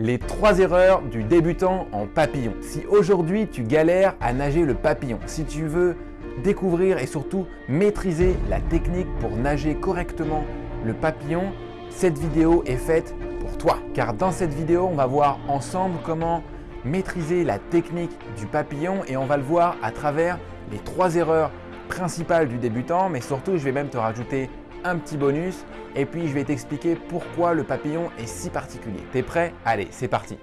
Les trois erreurs du débutant en papillon. Si aujourd'hui tu galères à nager le papillon, si tu veux découvrir et surtout maîtriser la technique pour nager correctement le papillon, cette vidéo est faite pour toi. Car dans cette vidéo, on va voir ensemble comment maîtriser la technique du papillon et on va le voir à travers les trois erreurs principales du débutant, mais surtout je vais même te rajouter un petit bonus et puis je vais t'expliquer pourquoi le papillon est si particulier. T'es prêt? Allez, c'est parti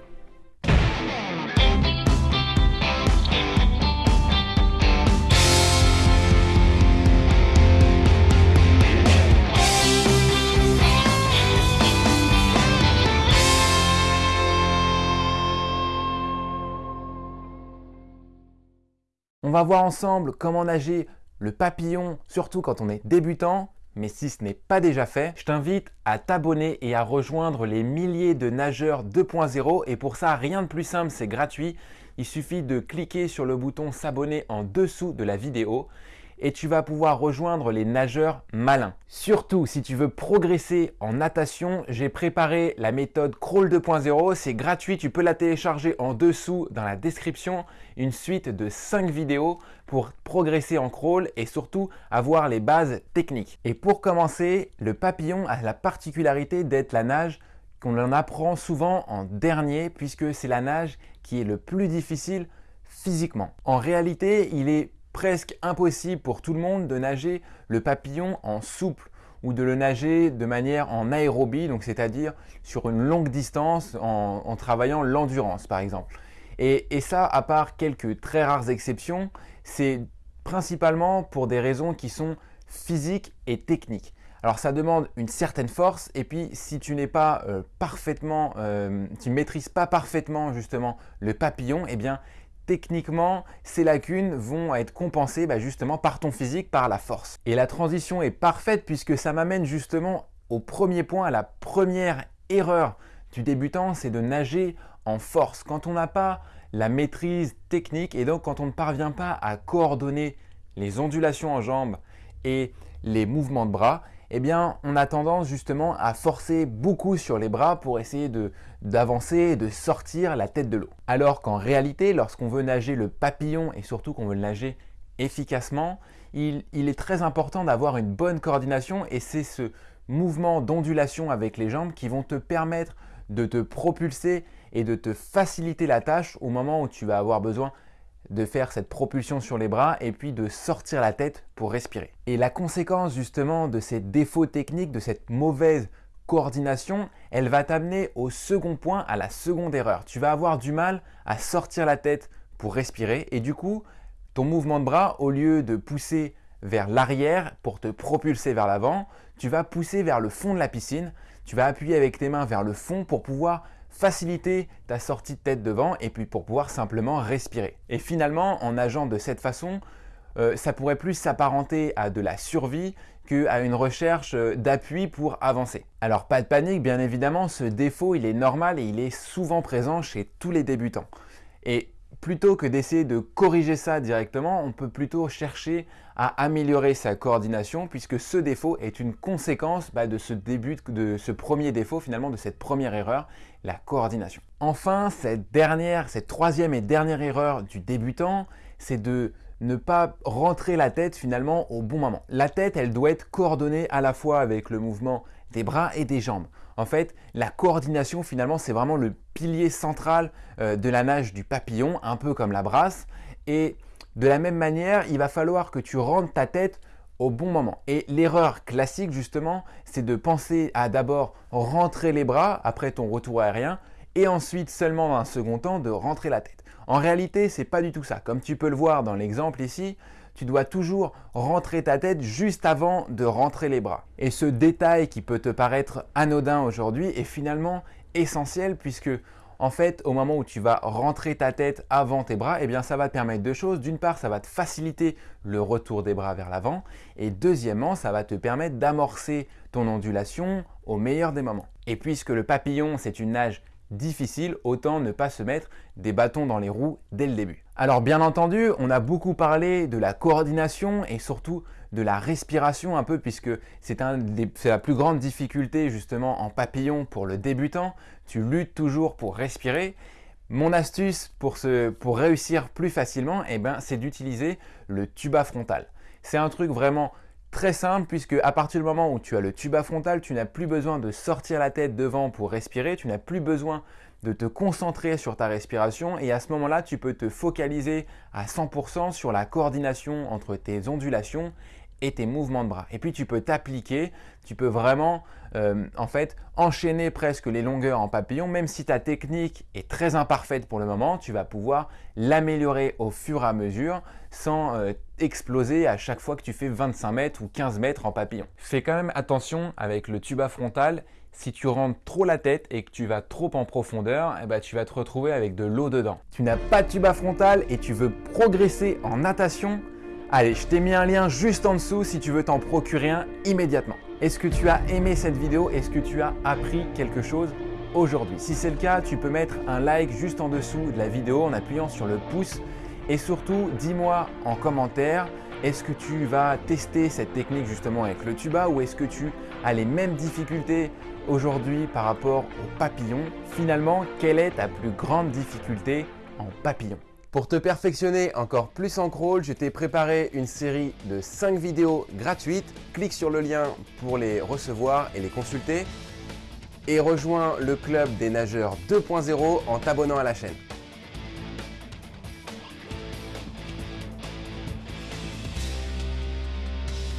On va voir ensemble comment nager le papillon, surtout quand on est débutant. Mais si ce n'est pas déjà fait, je t'invite à t'abonner et à rejoindre les milliers de nageurs 2.0. Et pour ça, rien de plus simple, c'est gratuit. Il suffit de cliquer sur le bouton s'abonner en dessous de la vidéo et tu vas pouvoir rejoindre les nageurs malins. Surtout, si tu veux progresser en natation, j'ai préparé la méthode Crawl 2.0. C'est gratuit, tu peux la télécharger en dessous dans la description. Une suite de 5 vidéos pour progresser en crawl et surtout avoir les bases techniques. Et pour commencer, le papillon a la particularité d'être la nage qu'on en apprend souvent en dernier puisque c'est la nage qui est le plus difficile physiquement. En réalité, il est presque impossible pour tout le monde de nager le papillon en souple ou de le nager de manière en aérobie, donc c'est-à-dire sur une longue distance en, travaillant l'endurance par exemple. Et, ça, à part quelques très rares exceptions, c'est principalement pour des raisons qui sont physiques et techniques. Alors ça demande une certaine force et puis si tu n'es pas euh, parfaitement, euh, tu maîtrises pas parfaitement justement le papillon, eh bien techniquement, ces lacunes vont être compensées bah, justement par ton physique, par la force. Et la transition est parfaite puisque ça m'amène justement au premier point, à la première erreur du débutant, c'est de nager en force. Quand on n'a pas la maîtrise technique et donc quand on ne parvient pas à coordonner les ondulations en jambes et les mouvements de bras, eh bien, on a tendance justement à forcer beaucoup sur les bras pour essayer d'avancer et de sortir la tête de l'eau. Alors qu'en réalité, lorsqu'on veut nager le papillon et surtout qu'on veut nager efficacement, il, il est très important d'avoir une bonne coordination et c'est ce mouvement d'ondulation avec les jambes qui vont te permettre de te propulser et de te faciliter la tâche au moment où tu vas avoir besoin de faire cette propulsion sur les bras et puis de sortir la tête pour respirer. Et la conséquence justement de ces défauts techniques, de cette mauvaise coordination, elle va t'amener au second point, à la seconde erreur. Tu vas avoir du mal à sortir la tête pour respirer et du coup, ton mouvement de bras, au lieu de pousser vers l'arrière pour te propulser vers l'avant, tu vas pousser vers le fond de la piscine, tu vas appuyer avec tes mains vers le fond pour pouvoir faciliter ta sortie de tête devant et puis pour pouvoir simplement respirer. Et finalement, en nageant de cette façon, euh, ça pourrait plus s'apparenter à de la survie qu'à une recherche euh, d'appui pour avancer. Alors pas de panique, bien évidemment, ce défaut il est normal et il est souvent présent chez tous les débutants. Et plutôt que d'essayer de corriger ça directement, on peut plutôt chercher à améliorer sa coordination puisque ce défaut est une conséquence bah, de ce de ce premier défaut finalement, de cette première erreur, la coordination. Enfin, cette dernière, cette troisième et dernière erreur du débutant, c'est de ne pas rentrer la tête finalement au bon moment. La tête, elle doit être coordonnée à la fois avec le mouvement bras et des jambes. En fait, la coordination finalement, c'est vraiment le pilier central euh, de la nage du papillon, un peu comme la brasse. Et de la même manière, il va falloir que tu rentres ta tête au bon moment. Et l'erreur classique justement, c'est de penser à d'abord rentrer les bras après ton retour aérien et ensuite seulement dans un second temps de rentrer la tête. En réalité, c'est pas du tout ça. Comme tu peux le voir dans l'exemple ici, tu dois toujours rentrer ta tête juste avant de rentrer les bras. Et ce détail qui peut te paraître anodin aujourd'hui est finalement essentiel puisque en fait, au moment où tu vas rentrer ta tête avant tes bras, eh bien, ça va te permettre deux choses. D'une part, ça va te faciliter le retour des bras vers l'avant. Et deuxièmement, ça va te permettre d'amorcer ton ondulation au meilleur des moments. Et puisque le papillon, c'est une nage difficile, autant ne pas se mettre des bâtons dans les roues dès le début. Alors bien entendu, on a beaucoup parlé de la coordination et surtout de la respiration un peu puisque c'est la plus grande difficulté justement en papillon pour le débutant. Tu luttes toujours pour respirer. Mon astuce pour, réussir plus facilement, eh ben, c'est d'utiliser le tuba frontal. C'est un truc vraiment très simple puisque à partir du moment où tu as le tuba frontal, tu n'as plus besoin de sortir la tête devant pour respirer, tu n'as plus besoin de te concentrer sur ta respiration et à ce moment-là, tu peux te focaliser à 100% sur la coordination entre tes ondulations et tes mouvements de bras. Et puis tu peux t'appliquer, tu peux vraiment euh, en fait enchaîner presque les longueurs en papillon, même si ta technique est très imparfaite pour le moment, tu vas pouvoir l'améliorer au fur et à mesure sans euh, exploser à chaque fois que tu fais 25 mètres ou 15 mètres en papillon. Fais quand même attention avec le tuba frontal, si tu rentres trop la tête et que tu vas trop en profondeur, eh ben, tu vas te retrouver avec de l'eau dedans. Tu n'as pas de tuba frontal et tu veux progresser en natation, Allez, je t'ai mis un lien juste en dessous si tu veux t'en procurer un immédiatement. Est-ce que tu as aimé cette vidéo? Est-ce que tu as appris quelque chose aujourd'hui? Si c'est le cas, tu peux mettre un like juste en dessous de la vidéo en appuyant sur le pouce. Et surtout, dis-moi en commentaire, est-ce que tu vas tester cette technique justement avec le tuba ou est-ce que tu as les mêmes difficultés aujourd'hui par rapport au papillon? Finalement, quelle est ta plus grande difficulté en papillon? Pour te perfectionner encore plus en crawl, je t'ai préparé une série de 5 vidéos gratuites. Clique sur le lien pour les recevoir et les consulter. Et rejoins le club des nageurs 2.0 en t'abonnant à la chaîne.